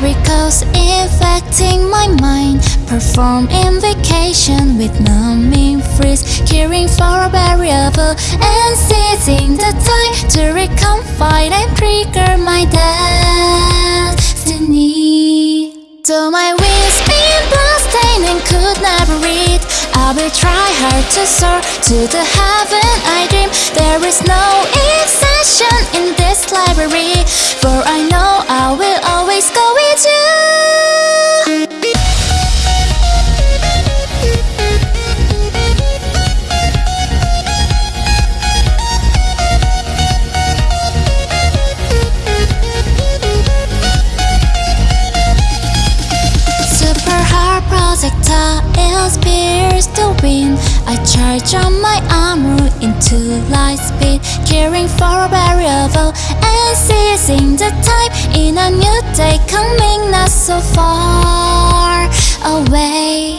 miracles infecting my mind. Perform invocation with numbing freeze Caring for a variable and seizing the time To reconfide and trigger my destiny. Though my wings been bloodstained and could never read I will try hard to soar to the heaven I dream. There is no exception in this library For I pierce the wind I charge on my armor into light speed Caring for a variable and seizing the time. In a new day coming not so far away.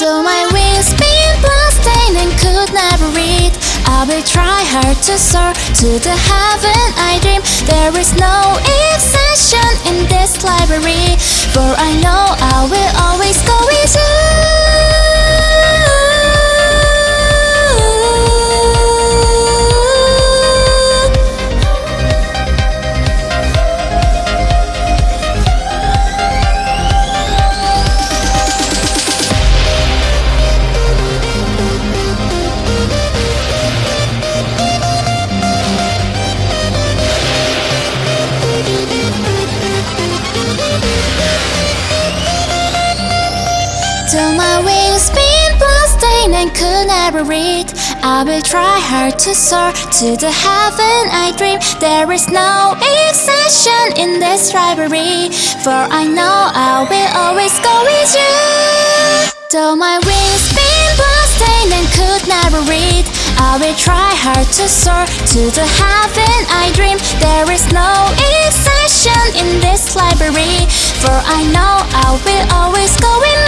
Though my wings been bloodstained and could never read. I will try hard to soar to the heaven I dream. There is no exception in this library For I know I will Till my wings been bloodstained and could never read I will try hard to soar to the heaven I dream. There is no exception in this rivalry For I know I will always go with you. Though my wings been bloodstained and could never read I will try hard to soar to the heaven I dream. There is no exception in this library For I know I will always go with